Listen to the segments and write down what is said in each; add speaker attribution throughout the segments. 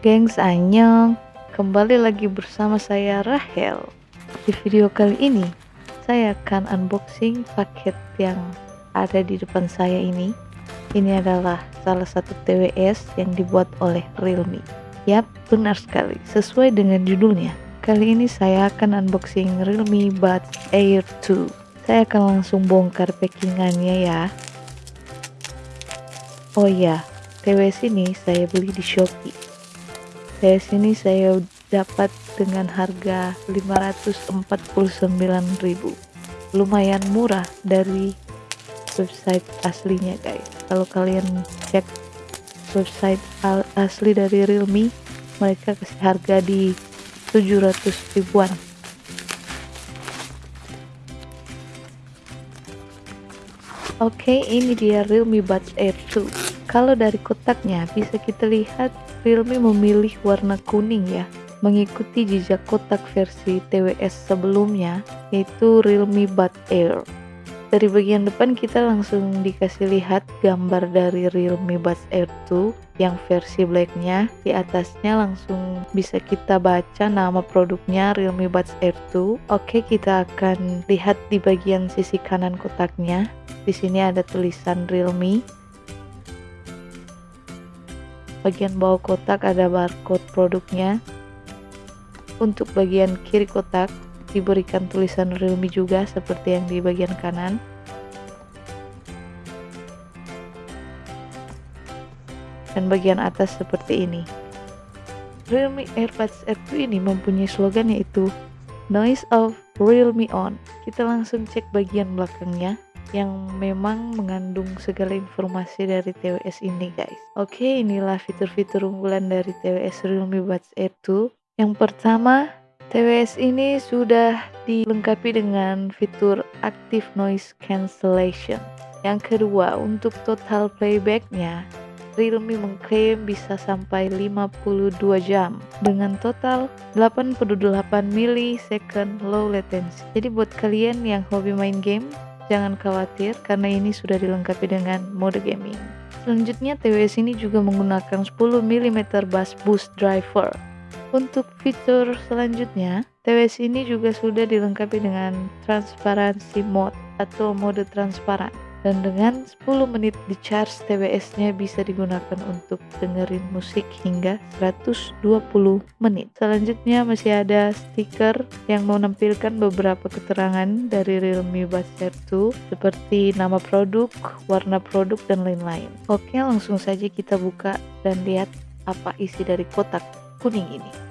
Speaker 1: Gengs Anyong. Kembali lagi bersama saya Rahel. Di video kali ini Saya akan unboxing paket yang ada di depan saya ini. Ini adalah salah satu TWS yang dibuat oleh Realme. Yap, benar sekali. Sesuai dengan judulnya Kali ini saya akan unboxing Realme Buds Air 2 Saya akan langsung bongkar packingannya ya. Oh iya, TWS ini saya beli di Shopee. TWS ini saya dapat dengan harga 549.000. Lumayan murah dari website aslinya, guys. Kalau kalian cek website asli dari Realme, mereka kasih harga di 700 ribuan. Oke, ini dia Realme Buds Air 2 kalau dari kotaknya bisa kita lihat Realme memilih warna kuning ya, mengikuti jejak kotak versi TWS sebelumnya yaitu Realme Bud Air. Dari bagian depan kita langsung dikasih lihat gambar dari Realme Buds Air 2 yang versi blacknya. Di atasnya langsung bisa kita baca nama produknya Realme Buds Air 2. Oke, kita akan lihat di bagian sisi kanan kotaknya. Di sini ada tulisan Realme bagian bawah kotak ada barcode produknya. Untuk bagian kiri kotak diberikan tulisan Realme juga seperti yang di bagian kanan. Dan bagian atas seperti ini. Realme AirPods R2 ini mempunyai slogan yaitu Noise of Realme On. Kita langsung cek bagian belakangnya yang memang mengandung segala informasi dari TWS ini guys. Oke inilah fitur-fitur unggulan dari TWS Realme Buds Air 2 yang pertama TWS ini sudah dilengkapi dengan fitur Active Noise Cancellation. Yang kedua untuk total playbacknya Realme mengklaim bisa sampai 52 jam dengan total 88 millisecond low latency. Jadi buat kalian yang hobi main game, Jangan khawatir karena ini sudah dilengkapi dengan mode gaming. Selanjutnya TWS ini juga menggunakan 10 mm bass boost driver. Untuk fitur selanjutnya, TWS ini juga sudah dilengkapi dengan transparansi mode atau mode transparan dan dengan 10 menit di charge TWS nya bisa digunakan untuk dengerin musik hingga 120 menit. Selanjutnya masih ada stiker yang menampilkan beberapa keterangan dari Realme Buds Air 2 seperti nama produk, warna produk, dan lain-lain. Oke langsung saja kita buka dan lihat apa isi dari kotak kuning ini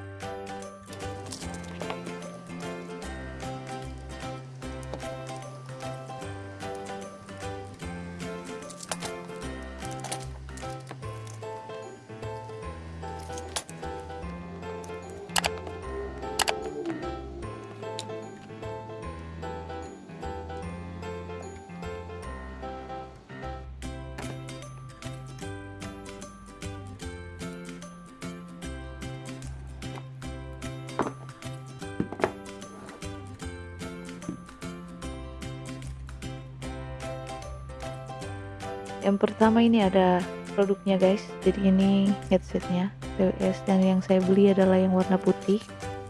Speaker 1: yang pertama ini ada produknya guys. Jadi ini headsetnya. TWS dan yang saya beli adalah yang warna putih.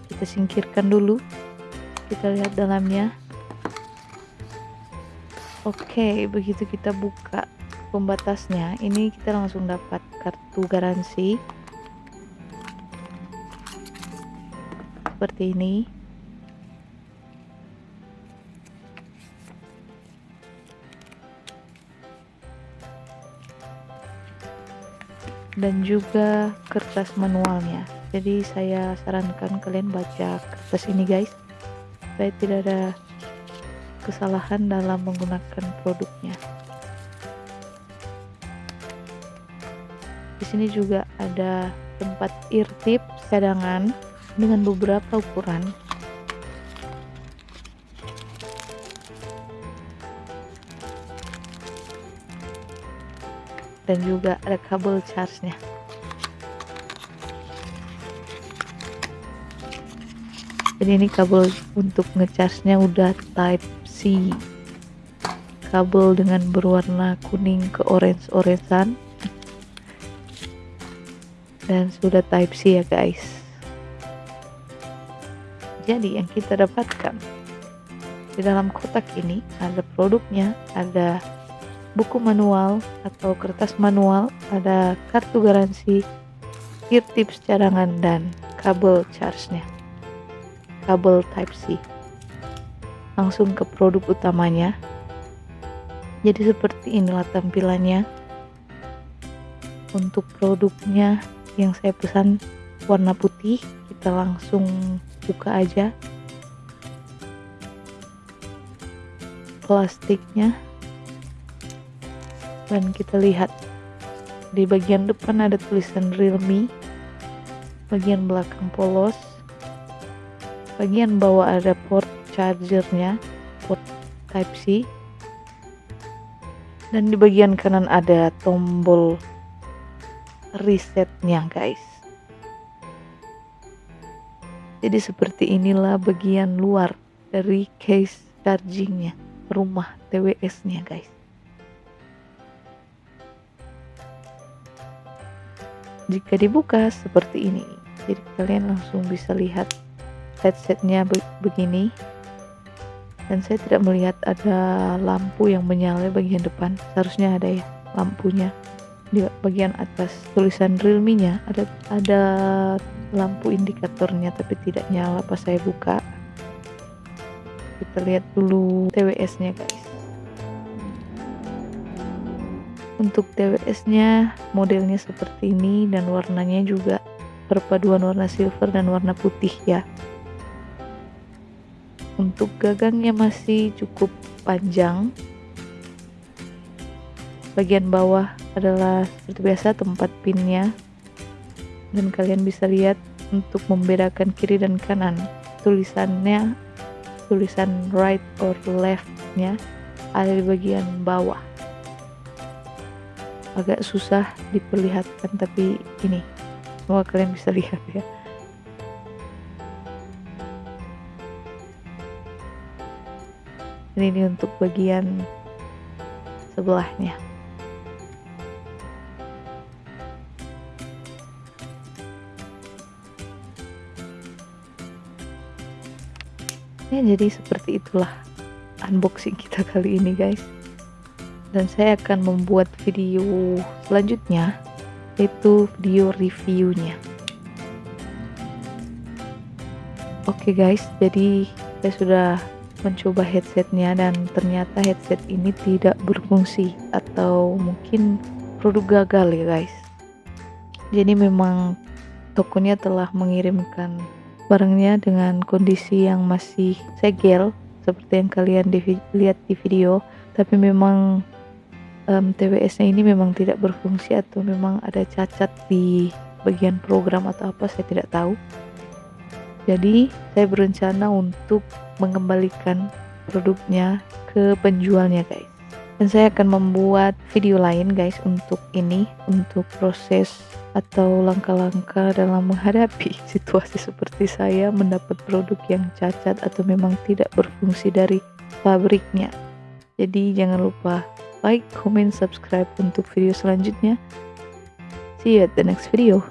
Speaker 1: Kita singkirkan dulu. Kita lihat dalamnya. Oke begitu kita buka pembatasnya ini kita langsung dapat kartu garansi. Seperti ini dan juga kertas manualnya. Jadi saya sarankan kalian baca kertas ini guys. Supaya tidak ada kesalahan dalam menggunakan produknya. Di sini juga ada tempat ear tip cadangan dengan beberapa ukuran dan juga ada kabel charge-nya. Jadi ini kabel untuk ngecharge-nya udah type C. Kabel dengan berwarna kuning ke orange-orangean. dan sudah type C ya guys jadi yang kita dapatkan di dalam kotak ini ada produknya ada buku manual atau kertas manual ada kartu garansi gear tips cadangan dan kabel charge-nya. Kabel type C. Langsung ke produk utamanya. Jadi seperti inilah tampilannya. Untuk produknya yang saya pesan warna putih kita langsung buka aja. Plastiknya dan kita lihat? Di bagian depan ada tulisan realme bagian belakang polos bagian bawah ada port chargernya port type C dan di bagian kanan ada tombol resetnya guys. Jadi seperti inilah bagian luar dari case chargingnya rumah TWS nya guys jika dibuka seperti ini. Jadi kalian langsung bisa lihat headsetnya begini. Dan saya tidak melihat ada lampu yang menyala bagian depan. Seharusnya ada ya lampunya. Di bagian atas tulisan realme nya ada ada lampu indikatornya tapi tidak nyala pas saya buka. Kita lihat dulu TWS nya guys untuk TWS nya modelnya seperti ini dan warnanya juga perpaduan warna silver dan warna putih ya. Untuk gagangnya masih cukup panjang. Bagian bawah adalah seperti biasa tempat pinnya. Dan kalian bisa lihat untuk membedakan kiri dan kanan tulisannya tulisan right or left nya ada di bagian bawah agak susah diperlihatkan tapi ini semua kalian bisa lihat ya. Ini untuk bagian sebelahnya. Ya jadi seperti itulah unboxing kita kali ini guys dan saya akan membuat video selanjutnya yaitu video reviewnya. Oke okay guys jadi saya sudah mencoba headsetnya dan ternyata headset ini tidak berfungsi atau mungkin produk gagal ya guys. Jadi memang tokonya telah mengirimkan barangnya dengan kondisi yang masih segel seperti yang kalian di, lihat di video. Tapi memang um, TWS nya ini memang tidak berfungsi atau memang ada cacat di bagian program atau apa saya tidak tahu jadi saya berencana untuk mengembalikan produknya ke penjualnya guys dan saya akan membuat video lain guys untuk ini untuk proses atau langkah-langkah dalam menghadapi situasi seperti saya mendapat produk yang cacat atau memang tidak berfungsi dari pabriknya. Jadi jangan lupa like, comment, subscribe untuk video selanjutnya. See you at the next video.